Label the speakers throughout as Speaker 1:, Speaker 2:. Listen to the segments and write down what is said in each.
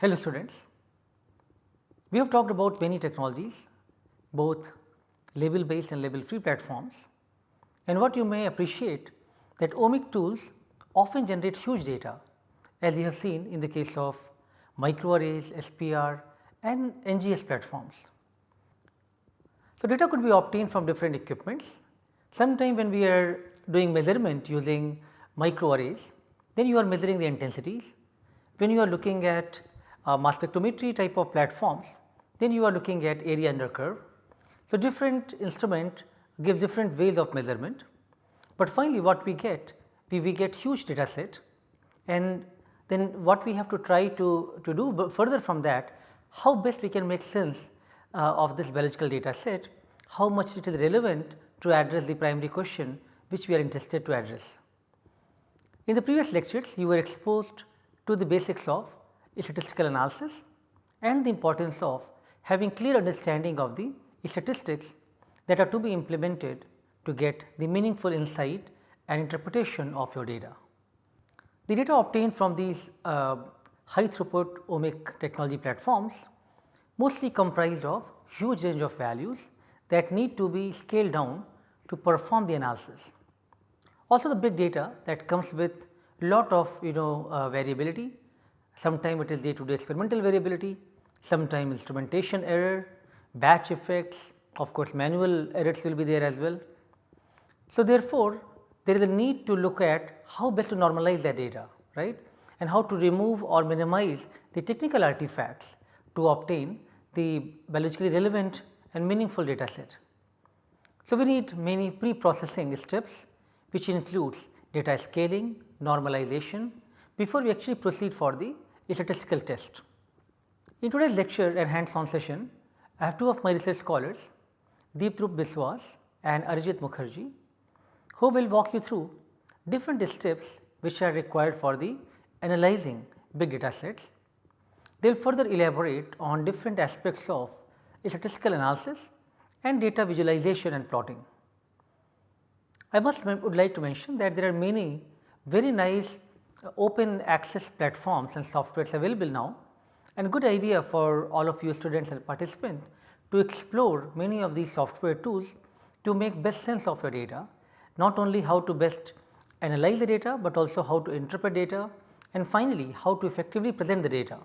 Speaker 1: Hello students, we have talked about many technologies both label based and label free platforms and what you may appreciate that omic tools often generate huge data as you have seen in the case of microarrays, SPR and NGS platforms. So, data could be obtained from different equipments. Sometime when we are doing measurement using microarrays, then you are measuring the intensities. When you are looking at mass spectrometry type of platforms, then you are looking at area under curve. So, different instrument give different ways of measurement, but finally what we get, we, we get huge data set and then what we have to try to, to do further from that, how best we can make sense uh, of this biological data set, how much it is relevant to address the primary question which we are interested to address. In the previous lectures you were exposed to the basics of statistical analysis and the importance of having clear understanding of the statistics that are to be implemented to get the meaningful insight and interpretation of your data. The data obtained from these uh, high throughput omic technology platforms mostly comprised of huge range of values that need to be scaled down to perform the analysis. Also the big data that comes with lot of you know uh, variability, sometime it is day to day experimental variability, sometime instrumentation error, batch effects, of course manual errors will be there as well. So therefore, there is a need to look at how best to normalize that data right and how to remove or minimize the technical artifacts to obtain the biologically relevant and meaningful data set. So, we need many pre-processing steps which includes data scaling, normalization before we actually proceed for the statistical test. In today's lecture and hands on session, I have two of my research scholars Deeptarup Biswas and Arijit Mukherjee who will walk you through different steps which are required for the analyzing big data sets. They will further elaborate on different aspects of statistical analysis and data visualization and plotting. I must would like to mention that there are many very nice open access platforms and softwares available now and good idea for all of you students and participants to explore many of these software tools to make best sense of your data, not only how to best analyze the data, but also how to interpret data and finally, how to effectively present the data.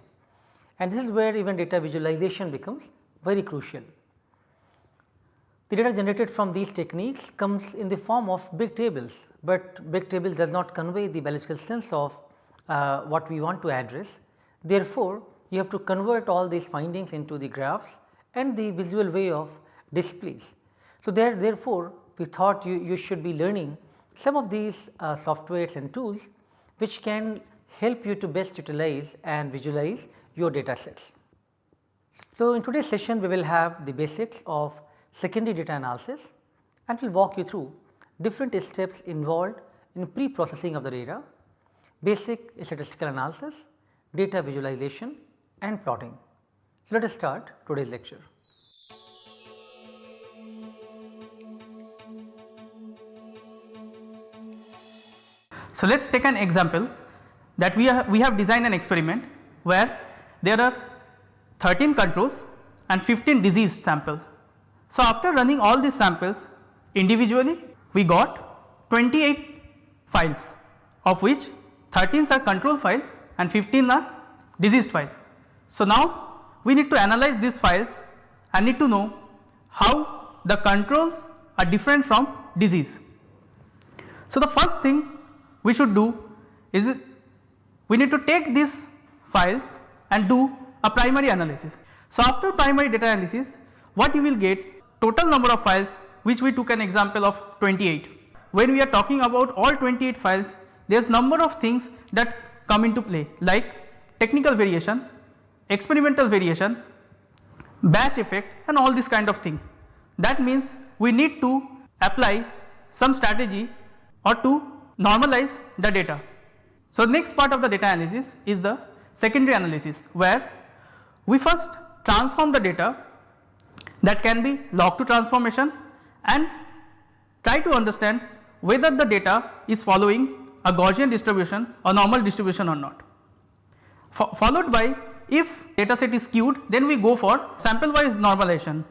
Speaker 1: And this is where even data visualization becomes very crucial. The data generated from these techniques comes in the form of big tables, but big tables does not convey the biological sense of uh, what we want to address. Therefore, you have to convert all these findings into the graphs and the visual way of displays. So, there therefore, we thought you, you should be learning some of these uh, softwares and tools which can help you to best utilize and visualize your data sets. So, in today's session we will have the basics of secondary data analysis and will walk you through different steps involved in pre-processing of the data, basic statistical analysis, data visualization and plotting. So, let us start today's lecture.
Speaker 2: So, let us take an example that we, we have designed an experiment where there are 13 controls and 15 disease samples. So, after running all these samples individually we got 28 files of which 13 are control file and 15 are diseased file. So, now we need to analyze these files and need to know how the controls are different from disease. So, the first thing we should do is we need to take these files and do a primary analysis. So, after primary data analysis what you will get total number of files which we took an example of 28. When we are talking about all 28 files there is number of things that come into play like technical variation, experimental variation, batch effect and all this kind of thing. That means we need to apply some strategy or to normalize the data. So, next part of the data analysis is the secondary analysis where we first transform the data that can be log to transformation and try to understand whether the data is following a Gaussian distribution or normal distribution or not. followed by if data set is skewed then we go for sample wise normalization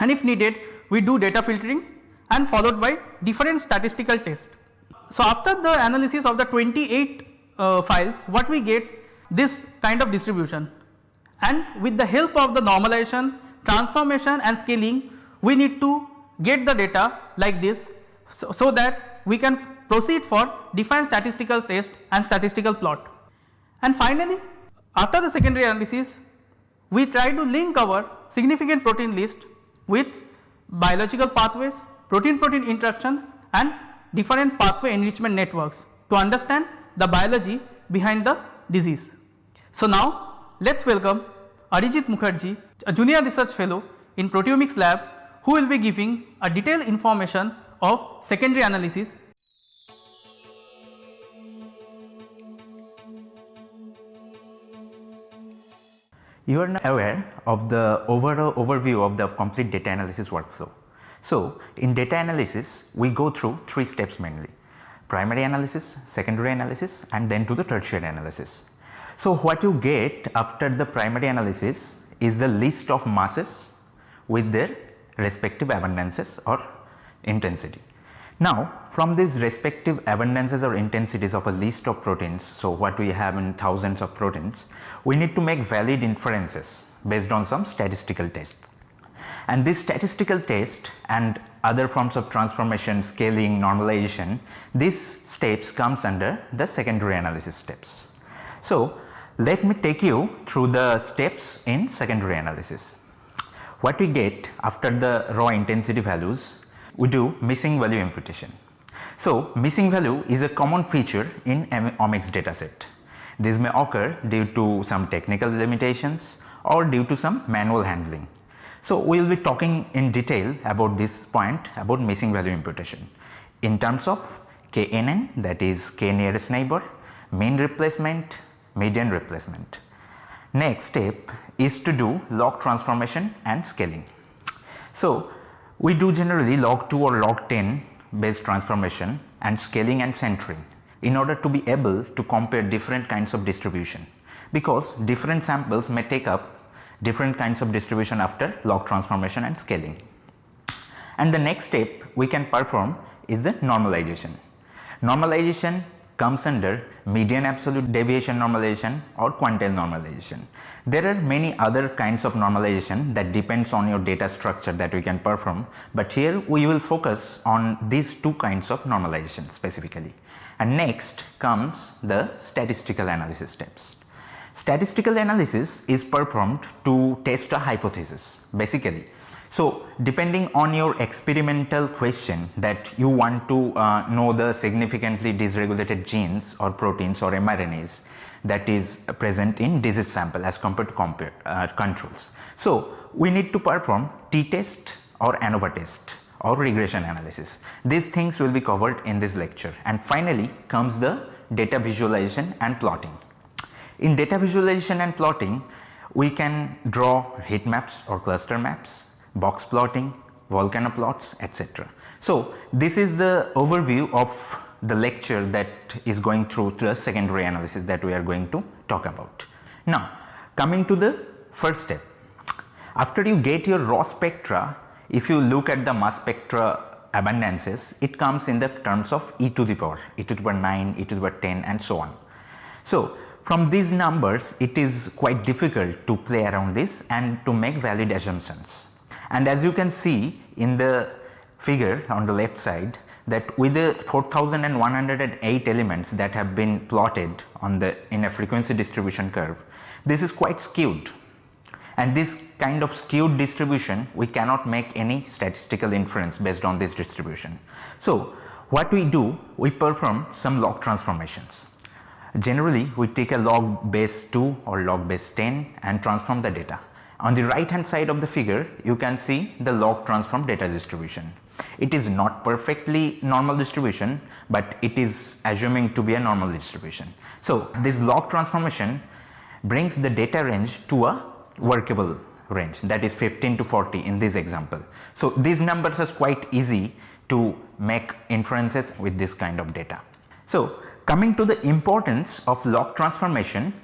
Speaker 2: and if needed we do data filtering and followed by different statistical tests. So, after the analysis of the 28 uh, files what we get this kind of distribution and with the help of the normalization, transformation and scaling we need to get the data like this so, so that we can proceed for define statistical test and statistical plot. And finally, after the secondary analysis we try to link our significant protein list with biological pathways, protein protein interaction and different pathway enrichment networks to understand the biology behind the disease. So, now let us welcome Arijit Mukherjee, a junior research fellow in proteomics lab who will be giving a detailed information of secondary analysis
Speaker 3: You are now aware of the overall overview of the complete data analysis workflow. So, in data analysis we go through 3 steps mainly primary analysis, secondary analysis and then to the tertiary analysis. So, what you get after the primary analysis is the list of masses with their respective abundances or intensity. Now from these respective abundances or intensities of a list of proteins, so what we have in thousands of proteins, we need to make valid inferences based on some statistical tests. And this statistical test and other forms of transformation, scaling, normalization, these steps comes under the secondary analysis steps. So let me take you through the steps in secondary analysis. What we get after the raw intensity values we do missing value imputation. So, missing value is a common feature in omics dataset. This may occur due to some technical limitations or due to some manual handling. So, we will be talking in detail about this point about missing value imputation in terms of KNN that is k nearest neighbor, mean replacement, median replacement. Next step is to do log transformation and scaling. So, we do generally log 2 or log 10 based transformation and scaling and centering in order to be able to compare different kinds of distribution because different samples may take up different kinds of distribution after log transformation and scaling. And the next step we can perform is the normalization. Normalization comes under median absolute deviation normalization or quantile normalization. There are many other kinds of normalization that depends on your data structure that we can perform, but here we will focus on these two kinds of normalization specifically. And next comes the statistical analysis steps. Statistical analysis is performed to test a hypothesis basically so, depending on your experimental question that you want to uh, know the significantly dysregulated genes or proteins or mRNAs that is present in disease sample as compared to compare, uh, controls. So, we need to perform t-test or ANOVA test or regression analysis. These things will be covered in this lecture and finally comes the data visualization and plotting. In data visualization and plotting we can draw heat maps or cluster maps box plotting, volcano plots etc. So, this is the overview of the lecture that is going through the secondary analysis that we are going to talk about. Now, coming to the first step, after you get your raw spectra, if you look at the mass spectra abundances, it comes in the terms of e to the power, e to the power 9, e to the power 10 and so on. So, from these numbers it is quite difficult to play around this and to make valid assumptions. And as you can see in the figure on the left side that with the 4108 elements that have been plotted on the in a frequency distribution curve, this is quite skewed and this kind of skewed distribution we cannot make any statistical inference based on this distribution. So, what we do we perform some log transformations. Generally we take a log base 2 or log base 10 and transform the data on the right hand side of the figure you can see the log transform data distribution. It is not perfectly normal distribution, but it is assuming to be a normal distribution. So, this log transformation brings the data range to a workable range that is 15 to 40 in this example. So, these numbers are quite easy to make inferences with this kind of data. So, coming to the importance of log transformation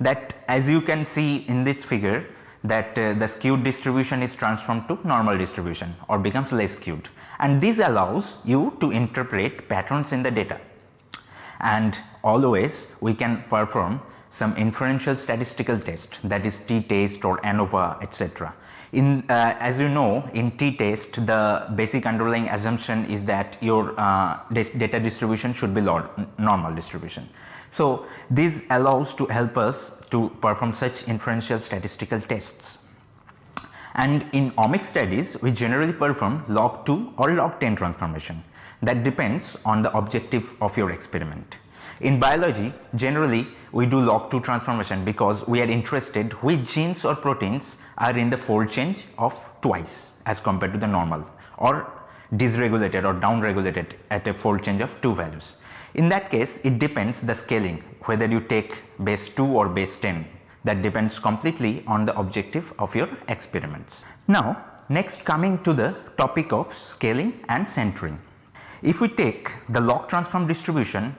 Speaker 3: that as you can see in this figure that uh, the skewed distribution is transformed to normal distribution or becomes less skewed and this allows you to interpret patterns in the data and always we can perform some inferential statistical test that is t-test or ANOVA etc. In uh, as you know in t-test the basic underlying assumption is that your uh, data distribution should be normal distribution. So, this allows to help us to perform such inferential statistical tests. And in omics studies we generally perform log 2 or log 10 transformation that depends on the objective of your experiment. In biology generally we do log 2 transformation because we are interested which genes or proteins are in the fold change of twice as compared to the normal or dysregulated or downregulated at a fold change of 2 values. In that case it depends the scaling whether you take base 2 or base 10 that depends completely on the objective of your experiments. Now next coming to the topic of scaling and centering. If we take the log transform distribution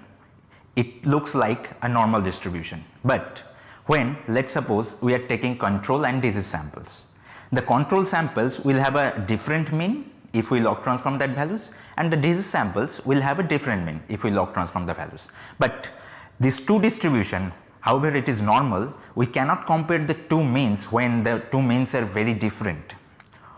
Speaker 3: it looks like a normal distribution, but when let us suppose we are taking control and disease samples. The control samples will have a different mean if we log transform that values and the disease samples will have a different mean if we log transform the values. But these two distribution however it is normal we cannot compare the two means when the two means are very different.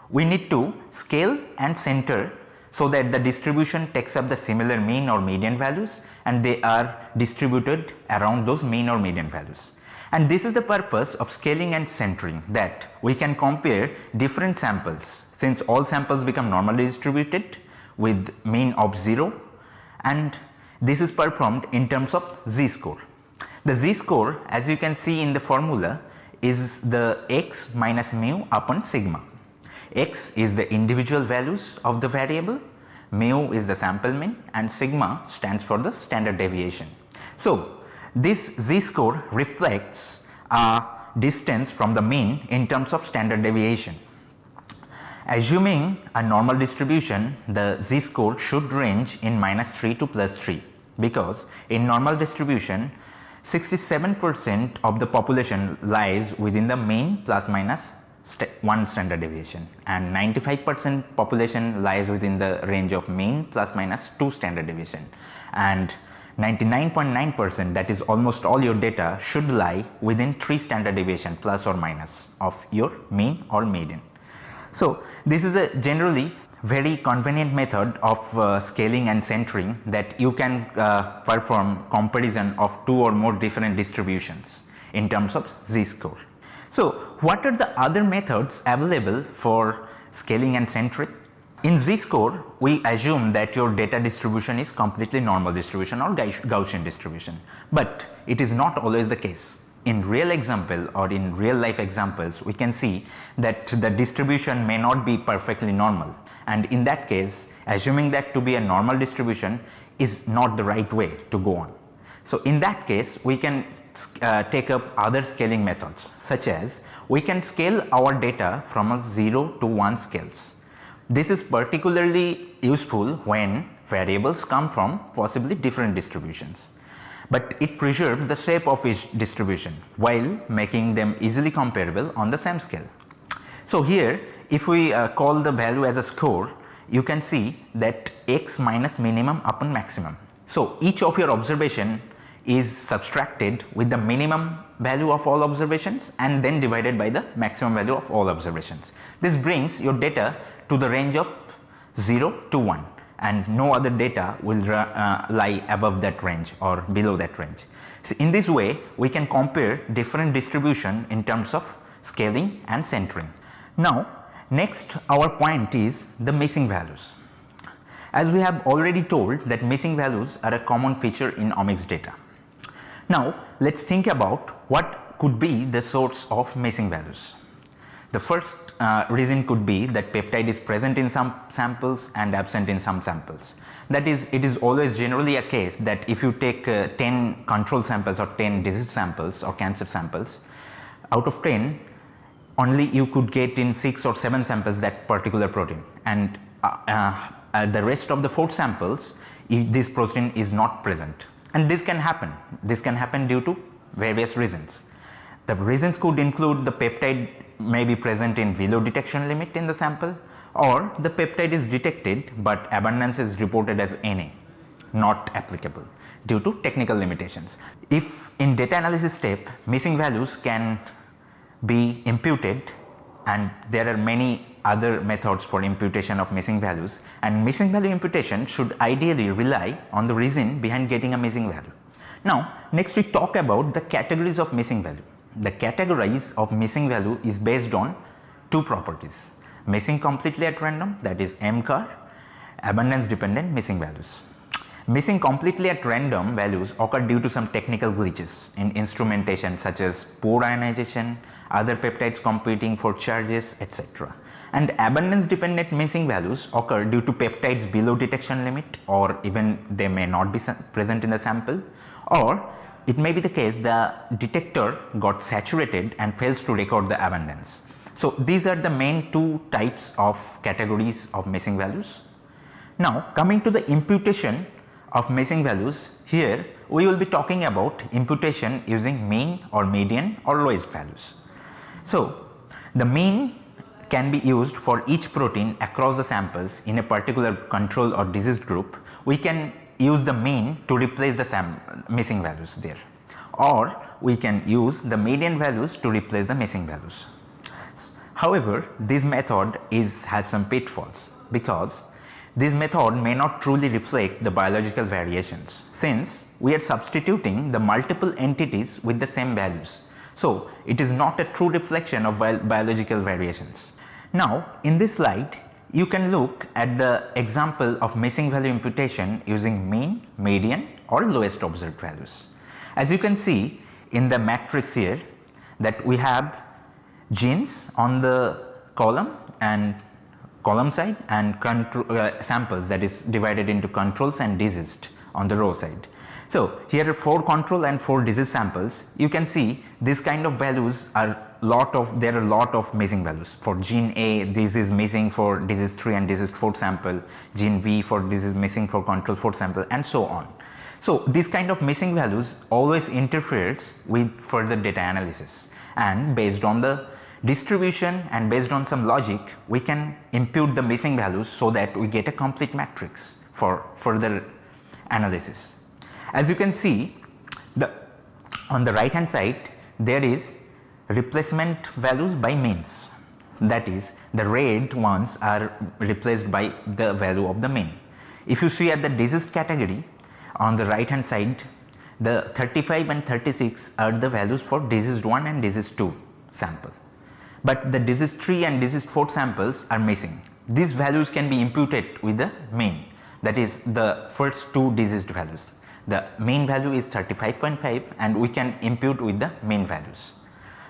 Speaker 3: We need to scale and center so that the distribution takes up the similar mean or median values and they are distributed around those mean or median values. And this is the purpose of scaling and centering that we can compare different samples since all samples become normally distributed with mean of 0 and this is performed in terms of z score. The z score as you can see in the formula is the x minus mu upon sigma. x is the individual values of the variable, mu is the sample mean and sigma stands for the standard deviation. So, this z score reflects a distance from the mean in terms of standard deviation. Assuming a normal distribution the z score should range in minus 3 to plus 3 because in normal distribution 67 percent of the population lies within the mean plus minus st 1 standard deviation and 95 percent population lies within the range of mean plus minus 2 standard deviation and 99.9 percent that is almost all your data should lie within 3 standard deviation plus or minus of your mean or median. So, this is a generally very convenient method of uh, scaling and centering that you can uh, perform comparison of two or more different distributions in terms of z-score. So, what are the other methods available for scaling and centering? In z-score we assume that your data distribution is completely normal distribution or Gaussian distribution, but it is not always the case. In real example or in real life examples we can see that the distribution may not be perfectly normal. And in that case assuming that to be a normal distribution is not the right way to go on. So, in that case we can uh, take up other scaling methods such as we can scale our data from a 0 to 1 scales. This is particularly useful when variables come from possibly different distributions, but it preserves the shape of each distribution while making them easily comparable on the same scale. So, here if we uh, call the value as a score you can see that x minus minimum upon maximum. So, each of your observation is subtracted with the minimum value of all observations and then divided by the maximum value of all observations. This brings your data to the range of 0 to 1 and no other data will uh, lie above that range or below that range. So, in this way we can compare different distribution in terms of scaling and centering. Now next our point is the missing values. As we have already told that missing values are a common feature in omics data. Now let us think about what could be the source of missing values. The first uh, reason could be that peptide is present in some samples and absent in some samples. That is it is always generally a case that if you take uh, 10 control samples or 10 disease samples or cancer samples out of 10 only you could get in 6 or 7 samples that particular protein. And uh, uh the rest of the 4 samples this protein is not present. And this can happen. This can happen due to various reasons The reasons could include the peptide may be present in below detection limit in the sample or the peptide is detected, but abundance is reported as Na not applicable due to technical limitations. If in data analysis step missing values can be imputed and there are many other methods for imputation of missing values and missing value imputation should ideally rely on the reason behind getting a missing value. Now next we talk about the categories of missing value. The categories of missing value is based on two properties missing completely at random that is MCAR abundance dependent missing values. Missing completely at random values occur due to some technical glitches in instrumentation such as poor ionization, other peptides competing for charges etc. And abundance dependent missing values occur due to peptides below detection limit or even they may not be present in the sample or it may be the case the detector got saturated and fails to record the abundance. So, these are the main two types of categories of missing values. Now, coming to the imputation of missing values here we will be talking about imputation using mean or median or lowest values. So, the mean can be used for each protein across the samples in a particular control or disease group. We can use the mean to replace the missing values there or we can use the median values to replace the missing values. However, this method is has some pitfalls because this method may not truly reflect the biological variations since we are substituting the multiple entities with the same values. So, it is not a true reflection of bi biological variations. Now, in this slide you can look at the example of missing value imputation using mean, median or lowest observed values. As you can see in the matrix here that we have genes on the column and column side and control, uh, samples that is divided into controls and diseased on the row side. So, here are 4 control and 4 disease samples you can see this kind of values are lot of there are a lot of missing values for gene A this is missing for disease 3 and disease 4 sample gene V for is missing for control 4 sample and so on. So, this kind of missing values always interferes with further data analysis and based on the distribution and based on some logic we can impute the missing values so that we get a complete matrix for further analysis. As you can see the on the right hand side there is replacement values by means that is the red ones are replaced by the value of the mean. If you see at the disease category on the right hand side the 35 and 36 are the values for diseased 1 and diseased 2 sample but the disease 3 and disease 4 samples are missing. These values can be imputed with the mean that is the first two diseased values. The mean value is 35.5 and we can impute with the mean values.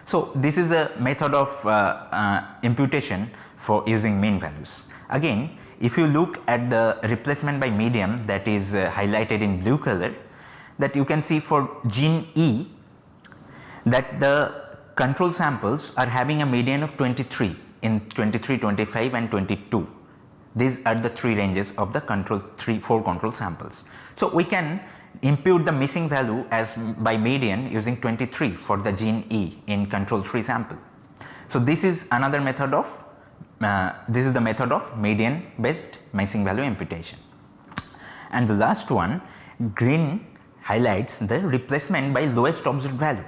Speaker 3: So, this is a method of uh, uh, imputation for using mean values. Again if you look at the replacement by median that is uh, highlighted in blue color that you can see for gene E that the control samples are having a median of 23 in 23, 25 and 22. These are the 3 ranges of the control 3 4 control samples. So, we can impute the missing value as by median using 23 for the gene E in control 3 sample. So, this is another method of uh, this is the method of median based missing value imputation. And the last one green highlights the replacement by lowest observed value.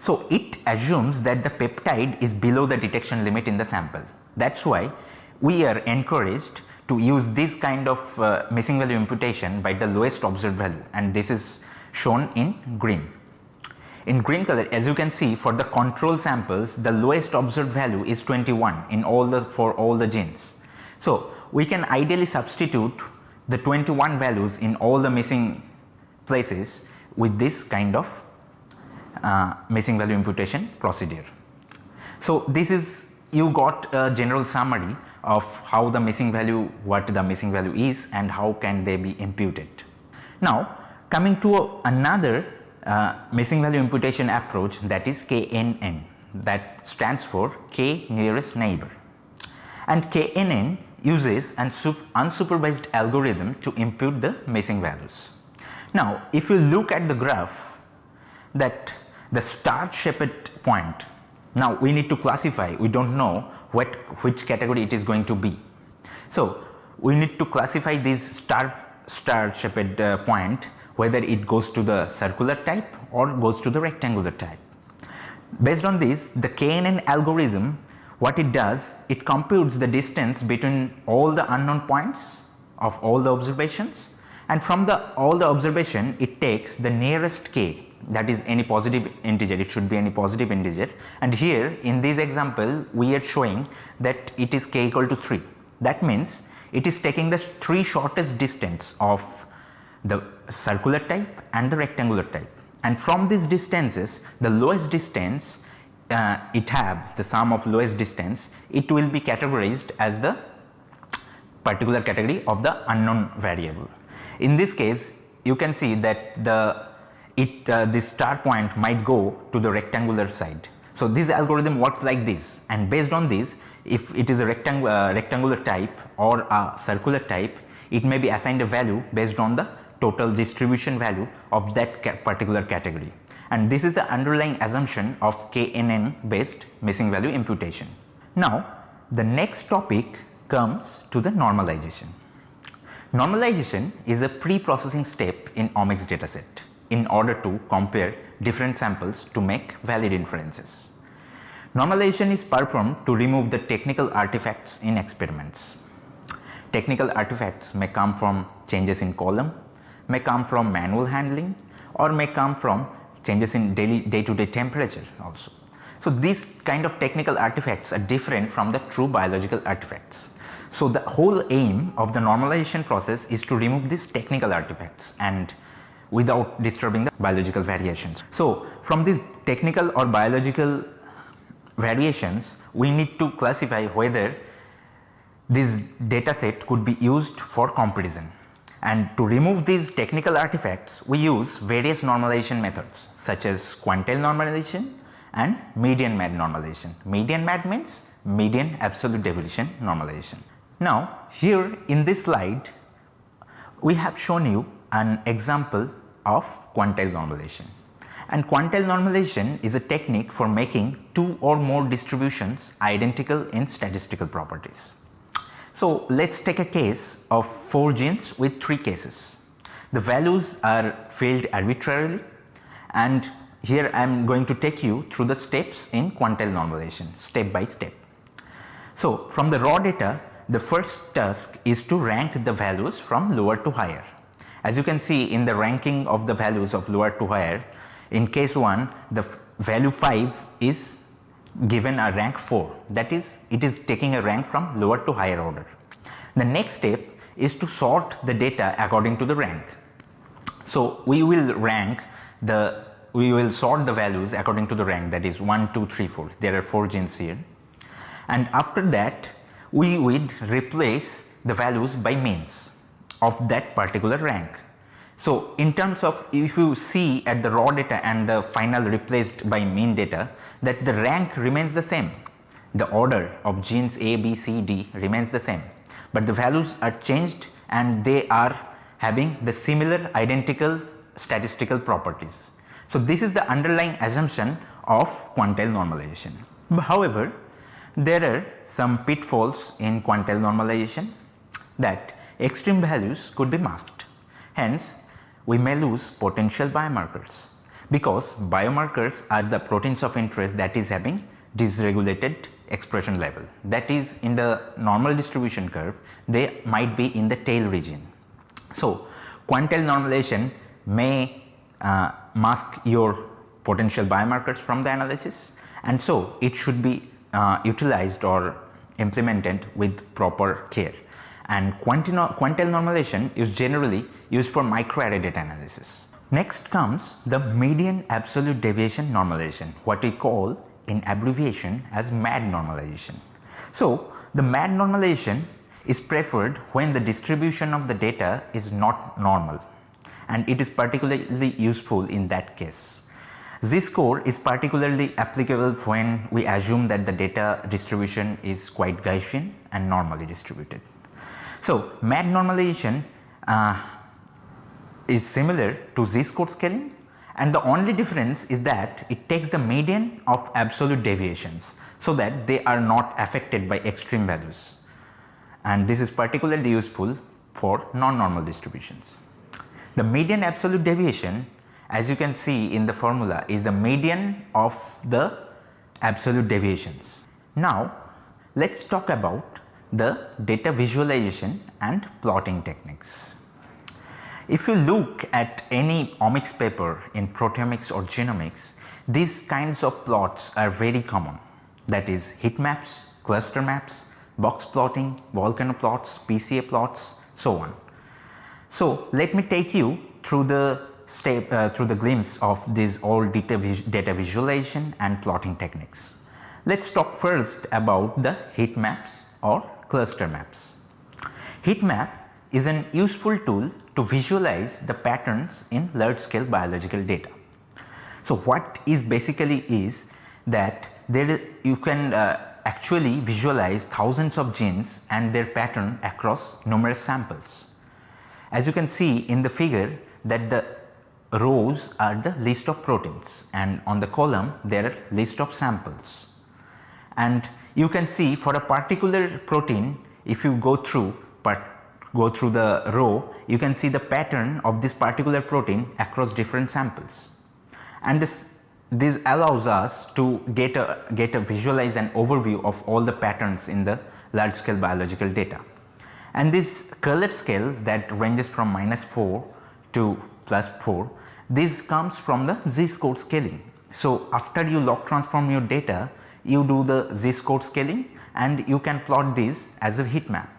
Speaker 3: So, it assumes that the peptide is below the detection limit in the sample. That is why we are encouraged to use this kind of uh, missing value imputation by the lowest observed value and this is shown in green. In green color as you can see for the control samples the lowest observed value is 21 in all the for all the genes. So, we can ideally substitute the 21 values in all the missing places with this kind of uh, missing value imputation procedure. So, this is you got a general summary of how the missing value what the missing value is and how can they be imputed. Now coming to a, another uh, missing value imputation approach that is KNN that stands for K nearest neighbor and KNN uses an unsupervised algorithm to impute the missing values. Now if you look at the graph that the star shaped point. Now we need to classify, we do not know what which category it is going to be. So we need to classify this star star shaped uh, point whether it goes to the circular type or goes to the rectangular type. Based on this the KNN algorithm what it does it computes the distance between all the unknown points of all the observations and from the all the observation it takes the nearest k that is any positive integer it should be any positive integer. And here in this example we are showing that it is k equal to 3 that means it is taking the three shortest distance of the circular type and the rectangular type. And from these distances the lowest distance uh, it has the sum of lowest distance it will be categorized as the particular category of the unknown variable. In this case you can see that the it uh, this star point might go to the rectangular side. So, this algorithm works like this and based on this if it is a rectangular, uh, rectangular type or a circular type it may be assigned a value based on the total distribution value of that ca particular category and this is the underlying assumption of KNN based missing value imputation. Now the next topic comes to the normalization. Normalization is a pre-processing step in omics dataset in order to compare different samples to make valid inferences. Normalization is performed to remove the technical artifacts in experiments. Technical artifacts may come from changes in column, may come from manual handling or may come from changes in daily day to day temperature also. So, these kind of technical artifacts are different from the true biological artifacts. So, the whole aim of the normalization process is to remove these technical artifacts and without disturbing the biological variations. So, from these technical or biological variations we need to classify whether this data set could be used for comparison and to remove these technical artifacts we use various normalization methods such as quantile normalization and median mad normalization. Median mad means median absolute deviation normalization. Now here in this slide we have shown you an example of quantile normalization and quantile normalization is a technique for making two or more distributions identical in statistical properties. So, let us take a case of 4 genes with 3 cases. The values are filled arbitrarily and here I am going to take you through the steps in quantile normalization step by step. So, from the raw data the first task is to rank the values from lower to higher. As you can see in the ranking of the values of lower to higher in case 1 the value 5 is given a rank 4 that is it is taking a rank from lower to higher order. The next step is to sort the data according to the rank. So, we will rank the we will sort the values according to the rank. That is 1, 2, 3, 4 there are 4 genes here. And after that we would replace the values by means of that particular rank. So, in terms of if you see at the raw data and the final replaced by mean data that the rank remains the same. The order of genes A, B, C, D remains the same, but the values are changed and they are having the similar identical statistical properties. So, this is the underlying assumption of quantile normalization. However, there are some pitfalls in quantile normalization that extreme values could be masked. Hence, we may lose potential biomarkers because biomarkers are the proteins of interest that is having dysregulated expression level that is in the normal distribution curve they might be in the tail region. So, quantile normalization may uh, mask your potential biomarkers from the analysis and so it should be uh, utilized or implemented with proper care and quantile normalization is generally used for microarray data analysis. Next comes the median absolute deviation normalization what we call in abbreviation as MAD normalization. So, the MAD normalization is preferred when the distribution of the data is not normal and it is particularly useful in that case. Z-score is particularly applicable when we assume that the data distribution is quite Gaussian and normally distributed. So, MAD normalization uh, is similar to z-score scaling and the only difference is that it takes the median of absolute deviations so that they are not affected by extreme values and this is particularly useful for non-normal distributions. The median absolute deviation as you can see in the formula is the median of the absolute deviations. Now let us talk about the data visualization and plotting techniques. If you look at any omics paper in proteomics or genomics, these kinds of plots are very common that is heat maps, cluster maps, box plotting, volcano plots, PCA plots so on. So, let me take you through the step uh, through the glimpse of these all data, data visualization and plotting techniques. Let us talk first about the heat maps or cluster maps. Heat map is an useful tool to visualize the patterns in large scale biological data. So, what is basically is that there you can uh, actually visualize thousands of genes and their pattern across numerous samples. As you can see in the figure that the rows are the list of proteins and on the column there are list of samples. And you can see for a particular protein if you go through but go through the row you can see the pattern of this particular protein across different samples. And this this allows us to get a get a visualize an overview of all the patterns in the large scale biological data. And this Correlate scale that ranges from minus 4 to plus 4 this comes from the z score scaling. So, after you log transform your data you do the z score scaling and you can plot this as a heat map.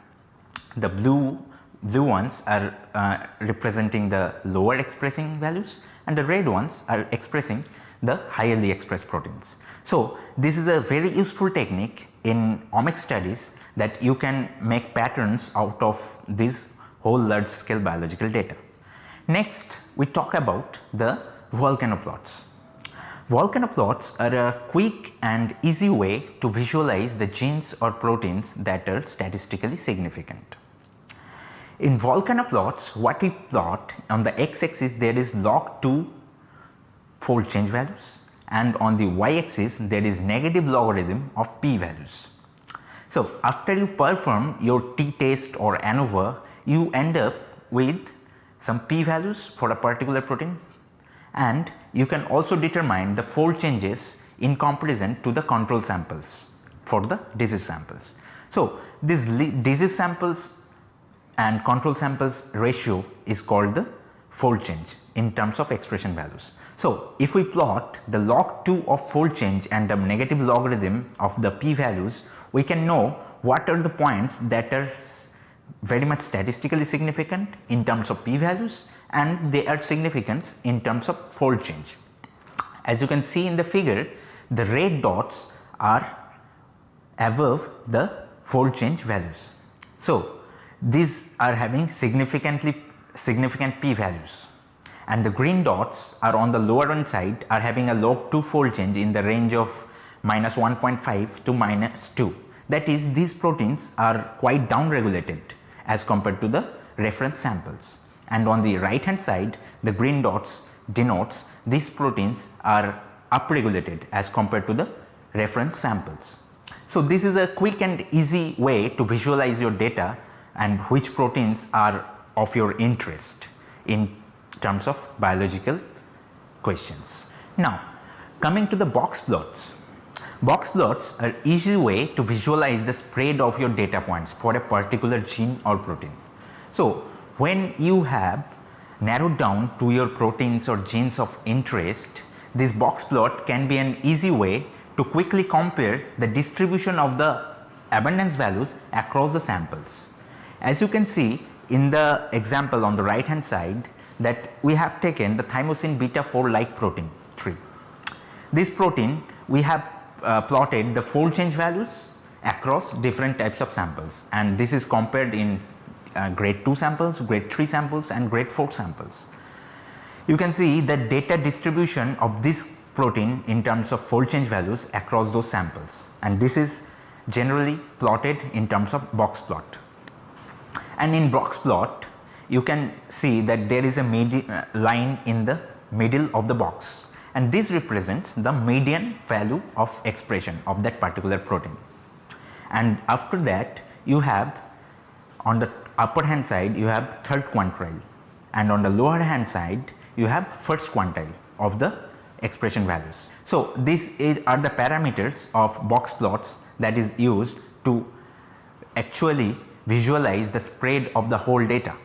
Speaker 3: The blue blue ones are uh, representing the lower expressing values and the red ones are expressing the highly expressed proteins. So, this is a very useful technique in omics studies that you can make patterns out of this whole large scale biological data. Next we talk about the volcano plots. Volcano plots are a quick and easy way to visualize the genes or proteins that are statistically significant. In volcano plots what we plot on the x axis there is log 2 fold change values and on the y axis there is negative logarithm of p values. So, after you perform your t test or ANOVA you end up with some p values for a particular protein and you can also determine the fold changes in comparison to the control samples for the disease samples. So, this disease samples and control samples ratio is called the fold change in terms of expression values. So, if we plot the log 2 of fold change and the negative logarithm of the p values, we can know what are the points that are very much statistically significant in terms of p values and they are significant in terms of fold change. As you can see in the figure, the red dots are above the fold change values. So, these are having significantly significant p values and the green dots are on the lower end side are having a log 2 fold change in the range of minus 1.5 to minus 2 that is these proteins are quite down regulated as compared to the reference samples and on the right hand side the green dots denotes these proteins are upregulated as compared to the reference samples. So, this is a quick and easy way to visualize your data and which proteins are of your interest in terms of biological questions. Now, coming to the box plots. Box plots are easy way to visualize the spread of your data points for a particular gene or protein. So, when you have narrowed down to your proteins or genes of interest, this box plot can be an easy way to quickly compare the distribution of the abundance values across the samples. As you can see in the example on the right hand side that we have taken the thymosin beta 4 like protein 3. This protein we have uh, plotted the fold change values across different types of samples and this is compared in uh, grade 2 samples, grade 3 samples and grade 4 samples. You can see the data distribution of this protein in terms of fold change values across those samples and this is generally plotted in terms of box plot. And in box plot you can see that there is a uh, line in the middle of the box and this represents the median value of expression of that particular protein. And after that you have on the upper hand side you have third quantile and on the lower hand side you have first quantile of the expression values. So, these are the parameters of box plots that is used to actually visualize the spread of the whole data.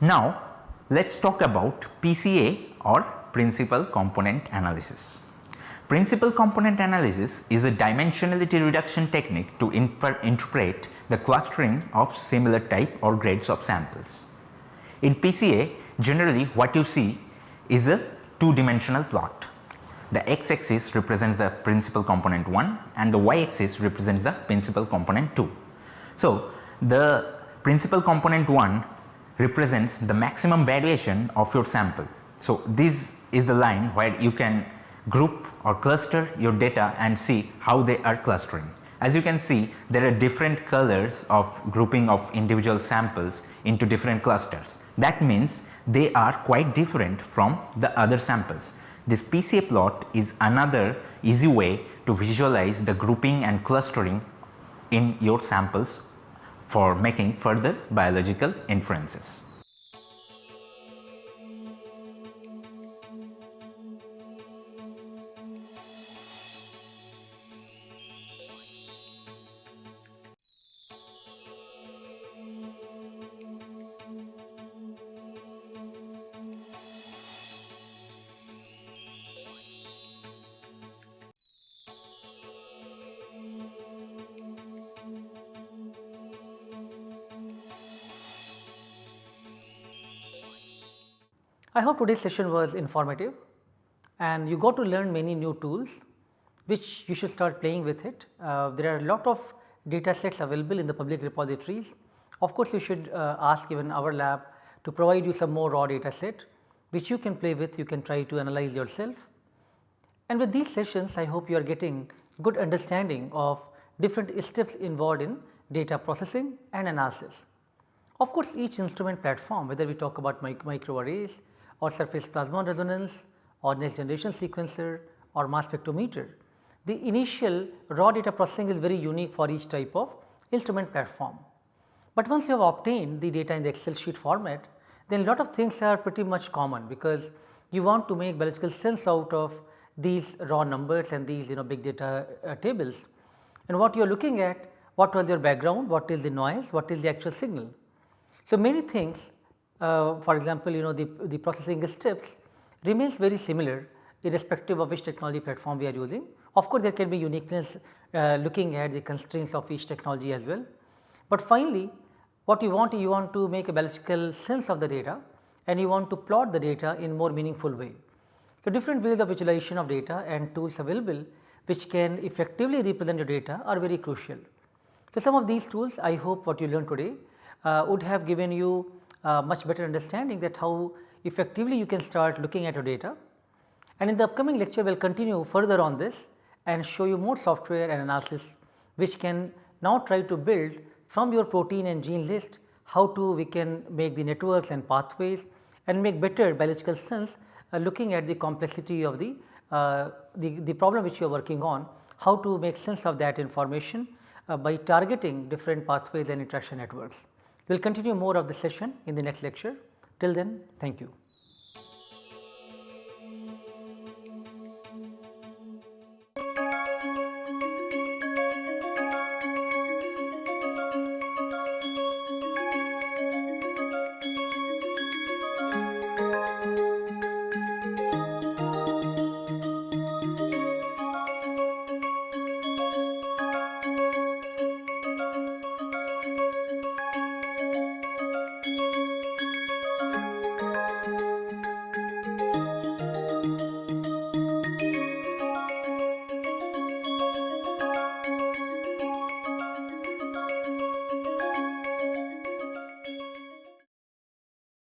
Speaker 3: Now, let us talk about PCA or principal component analysis. Principal component analysis is a dimensionality reduction technique to interpret the clustering of similar type or grades of samples. In PCA generally what you see is a two dimensional plot. The x axis represents the principal component 1 and the y axis represents the principal component 2. So, the principal component 1 represents the maximum variation of your sample. So, this is the line where you can group or cluster your data and see how they are clustering. As you can see there are different colors of grouping of individual samples into different clusters. That means they are quite different from the other samples. This PCA plot is another easy way to visualize the grouping and clustering in your samples for making further biological inferences.
Speaker 1: I hope today's session was informative and you got to learn many new tools which you should start playing with it. Uh, there are a lot of data sets available in the public repositories. Of course, you should uh, ask even our lab to provide you some more raw data set which you can play with, you can try to analyze yourself. And with these sessions I hope you are getting good understanding of different steps involved in data processing and analysis. Of course, each instrument platform whether we talk about mic microarrays or surface plasmon resonance or next generation sequencer or mass spectrometer. The initial raw data processing is very unique for each type of instrument platform. But once you have obtained the data in the excel sheet format then a lot of things are pretty much common because you want to make biological sense out of these raw numbers and these you know big data uh, tables. And what you are looking at what was your background, what is the noise, what is the actual signal. So, many things uh, for example, you know the, the processing steps remains very similar irrespective of which technology platform we are using. Of course, there can be uniqueness uh, looking at the constraints of each technology as well. But finally, what you want you want to make a biological sense of the data and you want to plot the data in more meaningful way. So, different ways of visualization of data and tools available which can effectively represent your data are very crucial. So, some of these tools I hope what you learned today uh, would have given you much better understanding that how effectively you can start looking at your data. And in the upcoming lecture we will continue further on this and show you more software and analysis which can now try to build from your protein and gene list how to we can make the networks and pathways and make better biological sense uh, looking at the complexity of the, uh, the, the problem which you are working on, how to make sense of that information uh, by targeting different pathways and interaction networks. We will continue more of the session in the next lecture. Till then, thank you.